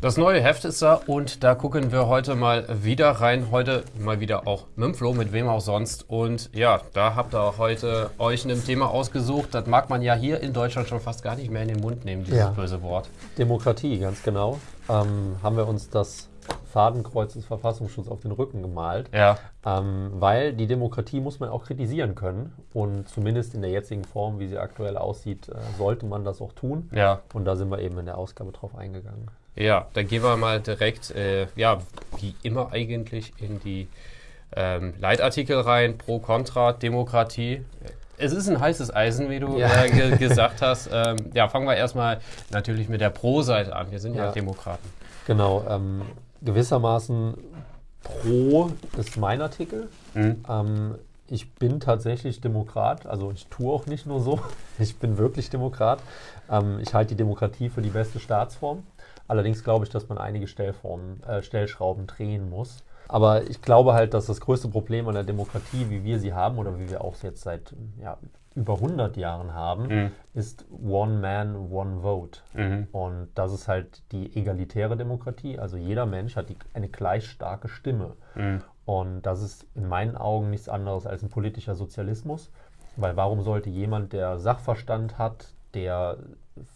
Das neue Heft ist da und da gucken wir heute mal wieder rein. Heute mal wieder auch mit dem Flo, mit wem auch sonst. Und ja, da habt ihr heute euch ein Thema ausgesucht. Das mag man ja hier in Deutschland schon fast gar nicht mehr in den Mund nehmen, dieses Ja. böse Wort. Demokratie, ganz genau. Ähm, haben wir uns das Fadenkreuz des Verfassungsschutzes auf den Rücken gemalt. Ja, Ähm, weil die Demokratie muss man auch kritisieren können. Und zumindest in der jetzigen Form, wie sie aktuell aussieht, äh, sollte man das auch tun. ja, Und da sind wir eben in der Ausgabe drauf eingegangen. Ja. Dann gehen wir mal direkt, äh, ja, wie immer eigentlich in die ähm, Leitartikel rein. Pro, Contra, Demokratie. Es ist ein heißes Eisen, wie du Ja. äh, ge gesagt hast. Ähm, ja, fangen wir erstmal natürlich mit der Pro-Seite an. Wir sind ja, Ja. Demokraten. Genau, ähm, gewissermaßen pro ist mein Artikel. Mhm. Ich bin tatsächlich Demokrat, also ich tue auch nicht nur so, ich bin wirklich Demokrat. Ähm, ich halte die Demokratie für die beste Staatsform. Allerdings glaube ich, dass man einige Stellformen, äh, Stellschrauben drehen muss. Aber ich glaube halt, dass das größte Problem an der Demokratie, wie wir sie haben oder wie wir auch jetzt seit ja, über 100 Jahren haben, Mhm. ist One Man, One Vote. Mhm. Und das ist halt die egalitäre Demokratie. Also jeder Mensch hat die, eine gleich starke Stimme. Mhm. Und das ist in meinen Augen nichts anderes als ein politischer Sozialismus. Weil warum sollte jemand, der Sachverstand hat, der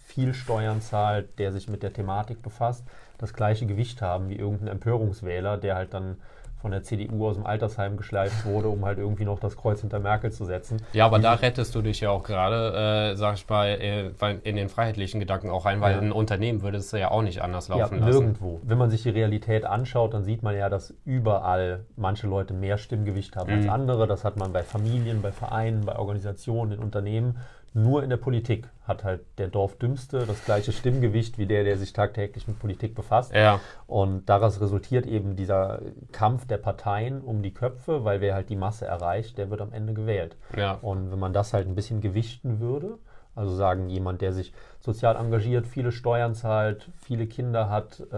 viel Steuern zahlt, der sich mit der Thematik befasst, das gleiche Gewicht haben wie irgendein Empörungswähler, der halt dann von der CDU aus dem Altersheim geschleift wurde, um halt irgendwie noch das Kreuz hinter Merkel zu setzen. Ja, aber da rettest du dich ja auch gerade, äh, sag ich mal, äh, in den freiheitlichen Gedanken auch rein, weil Ja. ein Unternehmen würde es ja auch nicht anders Ja, laufen lassen. nirgendwo. Wenn man sich die Realität anschaut, dann sieht man ja, dass überall manche Leute mehr Stimmgewicht haben als Mhm. andere. Das hat man bei Familien, bei Vereinen, bei Organisationen, in Unternehmen. Nur in der Politik hat halt der Dorfdümmste das gleiche Stimmgewicht wie der, der sich tagtäglich mit Politik befasst. Ja, Und daraus resultiert eben dieser Kampf der Parteien um die Köpfe, weil wer halt die Masse erreicht, der wird am Ende gewählt. ja. Und wenn man das halt ein bisschen gewichten würde, also sagen, jemand, der sich sozial engagiert, viele Steuern zahlt, viele Kinder hat, äh,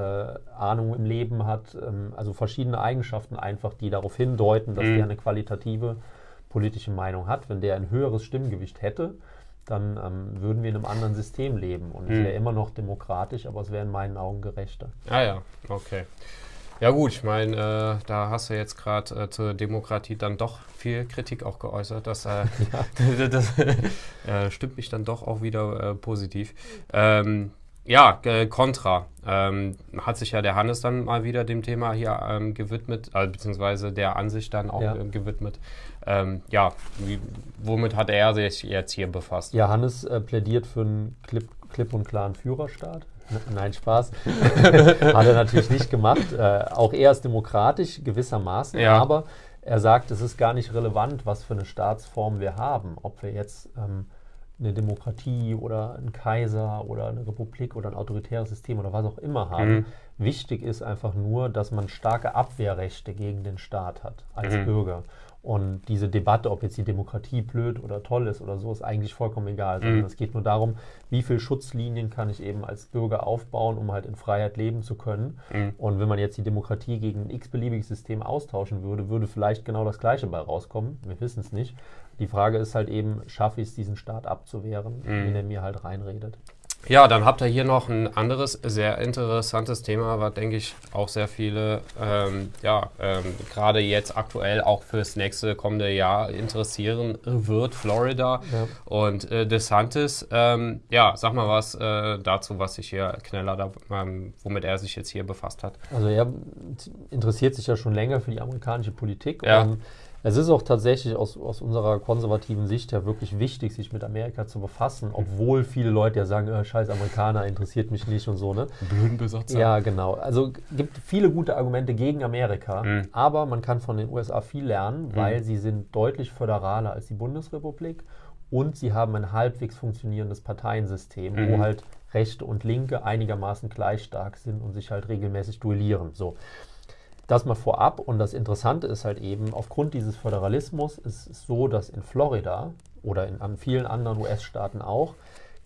Ahnung im Leben hat, ähm, also verschiedene Eigenschaften einfach, die darauf hindeuten, dass Mhm. der eine qualitative politische Meinung hat. Wenn der ein höheres Stimmgewicht hätte, dann ähm, würden wir in einem anderen System leben. Und es Mhm. wäre immer noch demokratisch, aber es wäre in meinen Augen gerechter. Ah ja, okay. Ja gut, ich meine, äh, da hast du jetzt gerade äh, zur Demokratie dann doch viel Kritik auch geäußert. Das, äh, das äh, stimmt mich dann doch auch wieder äh, positiv. Ähm, ja, äh, Contra. Ähm, hat sich ja der Hannes dann mal wieder dem Thema hier ähm, gewidmet, äh, beziehungsweise der Ansicht dann auch Ja. äh, gewidmet. Ähm, ja, wie, womit hat er sich jetzt hier befasst? Ja, Hannes äh, plädiert für einen klipp, klipp und klaren Führerstaat. Nein, Spaß. Hat er natürlich nicht gemacht. Äh, auch er ist demokratisch gewissermaßen, Ja. aber er sagt, es ist gar nicht relevant, was für eine Staatsform wir haben. Ob wir jetzt ähm, eine Demokratie oder einen Kaiser oder eine Republik oder ein autoritäres System oder was auch immer haben. Mhm. Wichtig ist einfach nur, dass man starke Abwehrrechte gegen den Staat hat als Mhm. Bürger. Und diese Debatte, ob jetzt die Demokratie blöd oder toll ist oder so, ist eigentlich vollkommen egal. Mhm. es geht nur darum, wie viele Schutzlinien kann ich eben als Bürger aufbauen, um halt in Freiheit leben zu können. Mhm. Und wenn man jetzt die Demokratie gegen ein x-beliebiges System austauschen würde, würde vielleicht genau das Gleiche bei rauskommen. Wir wissen es nicht. Die Frage ist halt eben, schaffe ich es, diesen Staat abzuwehren, Mhm. wenn er mir halt reinredet. Ja, dann habt ihr hier noch ein anderes sehr interessantes Thema, was denke ich auch sehr viele, ähm, ja, ähm, gerade jetzt aktuell auch fürs nächste kommende Jahr interessieren wird, Florida Ja. und äh, DeSantis. Ähm, ja, sag mal was äh, dazu, was sich hier Kneller, da, ähm, womit er sich jetzt hier befasst hat. Also er interessiert sich ja schon länger für die amerikanische Politik. Ja. Und es ist auch tatsächlich aus, aus unserer konservativen Sicht ja wirklich wichtig, sich mit Amerika zu befassen, obwohl viele Leute ja sagen, äh, scheiß Amerikaner interessiert mich nicht und so, ne? Blöden Besatzer. Ja, genau. Also gibt viele gute Argumente gegen Amerika, Mhm. aber man kann von den USA viel lernen, weil sie sind deutlich föderaler als die Bundesrepublik und sie haben ein halbwegs funktionierendes Parteiensystem, Mhm. wo halt Rechte und Linke einigermaßen gleich stark sind und sich halt regelmäßig duellieren. So. Das mal vorab und das Interessante ist halt eben, aufgrund dieses Föderalismus ist es so, dass in Florida oder in an vielen anderen US-Staaten auch,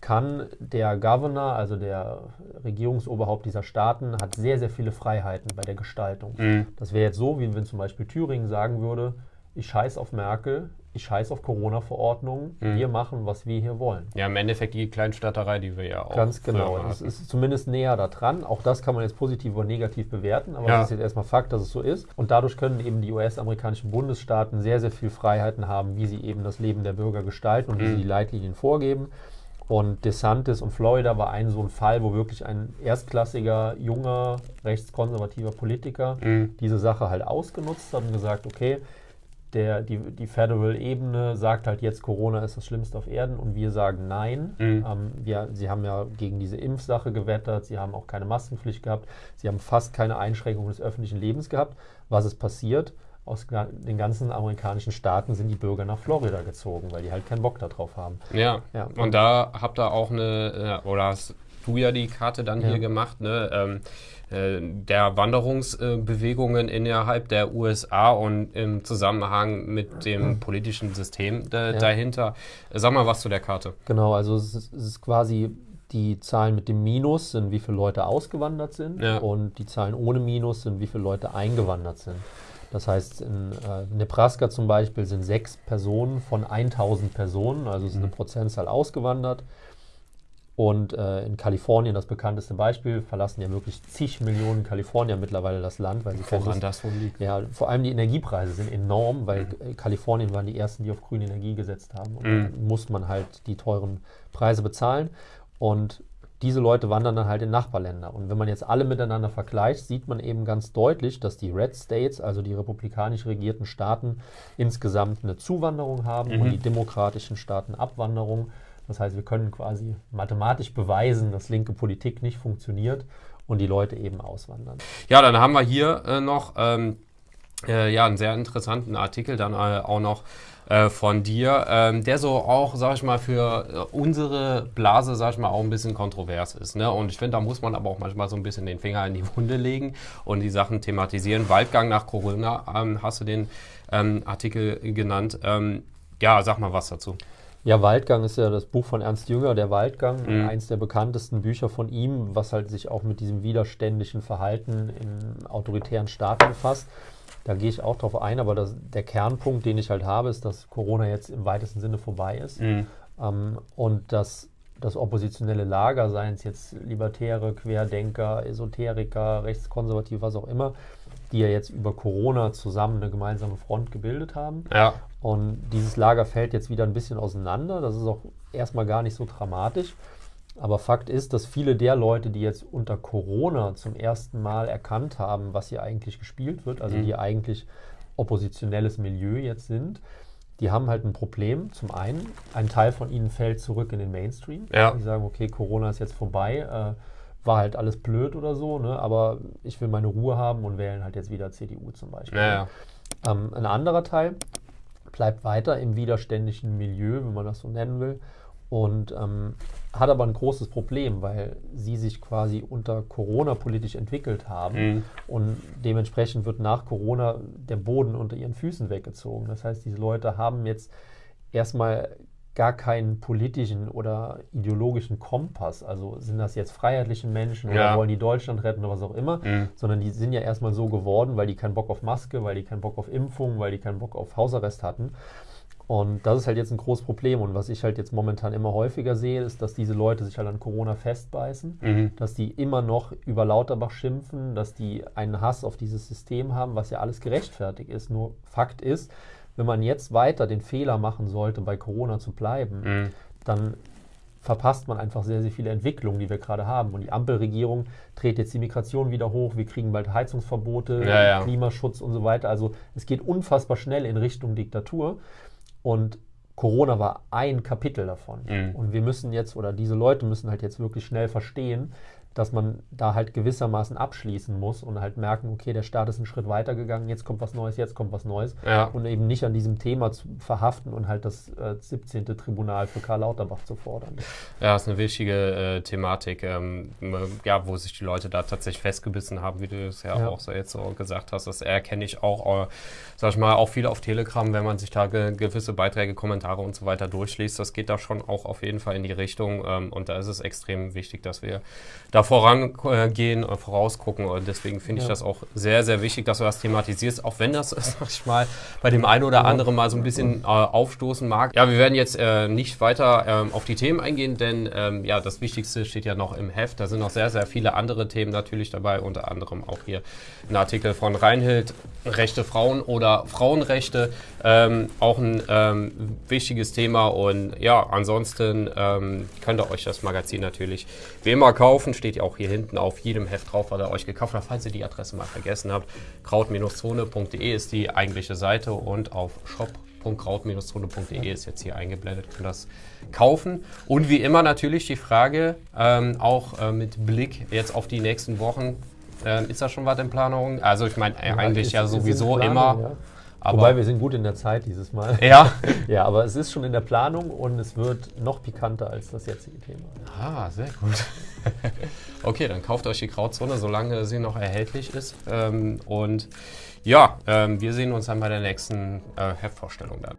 kann der Governor, also der Regierungsoberhaupt dieser Staaten, hat sehr, sehr viele Freiheiten bei der Gestaltung. Mhm. Das wäre jetzt so, wie wenn zum Beispiel Thüringen sagen würde, ich scheiß auf Merkel, ich scheiß auf Corona-Verordnungen, Mhm. wir machen, was wir hier wollen. Ja, im Endeffekt die Kleinstaaterei, die wir ja auch. Ganz genau. hatten. ist zumindest näher da dran. Auch das kann man jetzt positiv oder negativ bewerten, aber Ja. es ist jetzt erstmal Fakt, dass es so ist. Und dadurch können eben die US-amerikanischen Bundesstaaten sehr, sehr viel Freiheiten haben, wie sie eben das Leben der Bürger gestalten und wie Mhm. sie die Leitlinien vorgeben. Und DeSantis und Florida war ein so ein Fall, wo wirklich ein erstklassiger, junger, rechtskonservativer Politiker Mhm. diese Sache halt ausgenutzt hat und gesagt, okay, der, die, die Federal-Ebene sagt halt jetzt, Corona ist das Schlimmste auf Erden und wir sagen nein. Mhm. Ähm, wir, sie haben ja gegen diese Impfsache gewettert, sie haben auch keine Maskenpflicht gehabt, sie haben fast keine Einschränkung des öffentlichen Lebens gehabt. Was ist passiert? Aus den ganzen amerikanischen Staaten sind die Bürger nach Florida gezogen, weil die halt keinen Bock darauf haben. Ja. Ja. und da habt ihr auch eine, äh, oder hast du ja die Karte dann Ja. hier gemacht, ne? Ähm, äh, der Wanderungsbewegungen innerhalb der USA und im Zusammenhang mit dem politischen System da, Ja. dahinter. Sag mal was zu der Karte. Genau, also es ist, es ist quasi die Zahlen mit dem Minus sind, wie viele Leute ausgewandert sind Ja. und die Zahlen ohne Minus sind, wie viele Leute eingewandert sind. Das heißt, in äh, Nebraska zum Beispiel sind sechs Personen von 1000 Personen, also ist eine Mhm. Prozentzahl ausgewandert. Und äh, in Kalifornien, das bekannteste Beispiel, verlassen ja wirklich zig Millionen Kalifornier mittlerweile das Land, weil sie Woran das wohl liegt. ja, vor allem die Energiepreise sind enorm, weil Mhm. Kalifornien waren die ersten, die auf grüne Energie gesetzt haben. Und Mhm. dann muss man halt die teuren Preise bezahlen. Und diese Leute wandern dann halt in Nachbarländer. Und wenn man jetzt alle miteinander vergleicht, sieht man eben ganz deutlich, dass die Red States, also die republikanisch regierten Staaten, insgesamt eine Zuwanderung haben und Mhm. die demokratischen Staaten Abwanderung. Das heißt, wir können quasi mathematisch beweisen, dass linke Politik nicht funktioniert und die Leute eben auswandern. Ja, dann haben wir hier äh, noch ähm, äh, ja, einen sehr interessanten Artikel dann äh, auch noch äh, von dir, ähm, der so auch, sag ich mal, für äh, unsere Blase, sag ich mal, auch ein bisschen kontrovers ist. Ne? Und ich finde, da muss man aber auch manchmal so ein bisschen den Finger in die Wunde legen und die Sachen thematisieren. Waldgang nach Corona ähm, hast du den ähm, Artikel genannt. Ähm, ja, sag mal was dazu. Ja, Waldgang ist ja das Buch von Ernst Jünger, der Waldgang, Mhm. eins der bekanntesten Bücher von ihm, was halt sich auch mit diesem widerständlichen Verhalten in autoritären Staaten befasst. Da gehe ich auch drauf ein, aber das, der Kernpunkt, den ich halt habe, ist, dass Corona jetzt im weitesten Sinne vorbei ist Mhm. ähm, und dass das oppositionelle Lager, seien es jetzt Libertäre, Querdenker, Esoteriker, Rechtskonservativ, was auch immer, die ja jetzt über Corona zusammen eine gemeinsame Front gebildet haben. Ja, Und dieses Lager fällt jetzt wieder ein bisschen auseinander. Das ist auch erstmal gar nicht so dramatisch. Aber Fakt ist, dass viele der Leute, die jetzt unter Corona zum ersten Mal erkannt haben, was hier eigentlich gespielt wird, also Mhm. die eigentlich oppositionelles Milieu jetzt sind, die haben halt ein Problem. Zum einen, ein Teil von ihnen fällt zurück in den Mainstream. Ja. Die sagen, okay, Corona ist jetzt vorbei, äh, war halt alles blöd oder so, ne? aber ich will meine Ruhe haben und wählen halt jetzt wieder CDU zum Beispiel. ja, ja. Ähm, ein anderer Teil bleibt weiter im widerständischen Milieu, wenn man das so nennen will, und ähm, hat aber ein großes Problem, weil sie sich quasi unter Corona politisch entwickelt haben Mhm. und dementsprechend wird nach Corona der Boden unter ihren Füßen weggezogen. Das heißt, diese Leute haben jetzt erstmal gar keinen politischen oder ideologischen Kompass. Also sind das jetzt freiheitliche Menschen oder Ja. wollen die Deutschland retten oder was auch immer, Mhm. sondern die sind ja erstmal so geworden, weil die keinen Bock auf Maske, weil die keinen Bock auf Impfung, weil die keinen Bock auf Hausarrest hatten. Und das ist halt jetzt ein großes Problem. Und was ich halt jetzt momentan immer häufiger sehe, ist, dass diese Leute sich halt an Corona festbeißen, Mhm. dass die immer noch über Lauterbach schimpfen, dass die einen Hass auf dieses System haben, was ja alles gerechtfertigt ist. Nur Fakt ist, wenn man jetzt weiter den Fehler machen sollte, bei Corona zu bleiben, Mhm. dann verpasst man einfach sehr, sehr viele Entwicklungen, die wir gerade haben. Und die Ampelregierung dreht jetzt die Migration wieder hoch, wir kriegen bald Heizungsverbote, Ja, ja. Klimaschutz und so weiter. Also es geht unfassbar schnell in Richtung Diktatur. Und Corona war ein Kapitel davon. Mhm. Und wir müssen jetzt, oder diese Leute müssen halt jetzt wirklich schnell verstehen, dass man da halt gewissermaßen abschließen muss und halt merken, okay, der Staat ist einen Schritt weiter gegangen, jetzt kommt was Neues, jetzt kommt was Neues. Ja. Und eben nicht an diesem Thema zu verhaften und halt das äh, 17. Tribunal für Karl Lauterbach zu fordern. Ja, ist eine wichtige äh, Thematik, ähm, ja, wo sich die Leute da tatsächlich festgebissen haben, wie du es ja, Ja. auch so jetzt so gesagt hast. Das erkenne ich auch, äh, sag ich mal, auch viele auf Telegram, wenn man sich da ge gewisse Beiträge, Kommentare und so weiter durchliest. Das geht da schon auch auf jeden Fall in die Richtung. Ähm, und da ist es extrem wichtig, dass wir da da vorangehen, äh, vorausgucken. Und deswegen finde ich das auch sehr, sehr wichtig, dass du das thematisierst, auch wenn das, sag ich mal, bei dem einen oder anderen mal so ein bisschen äh, aufstoßen mag. Ja, wir werden jetzt äh, nicht weiter ähm, auf die Themen eingehen, denn ähm, ja, das Wichtigste steht ja noch im Heft. Da sind noch sehr, sehr viele andere Themen natürlich dabei, unter anderem auch hier ein Artikel von Reinhild, Rechte Frauen oder Frauenrechte. Ähm, auch ein ähm, wichtiges Thema und ja, ansonsten ähm, könnt ihr euch das Magazin natürlich wie immer kaufen. Steht ja auch hier hinten auf jedem Heft drauf, was ihr euch gekauft habt. Falls ihr die Adresse mal vergessen habt, kraut-zone.de ist die eigentliche Seite und auf shop.kraut-zone.de ist jetzt hier eingeblendet, könnt das kaufen. Und wie immer natürlich die Frage, ähm, auch äh, mit Blick jetzt auf die nächsten Wochen, äh, ist da schon was in Planung? Also ich meine äh, eigentlich ist, ja sowieso Planung, immer. Ja. Aber Wobei wir sind gut in der Zeit dieses Mal. Ja. ja, aber es ist schon in der Planung und es wird noch pikanter als das jetzige Thema. Ah, sehr gut. okay, dann kauft euch die Krautzone, solange sie noch erhältlich ist. Ähm, und ja, ähm, wir sehen uns dann bei der nächsten äh, Heftvorstellung dann.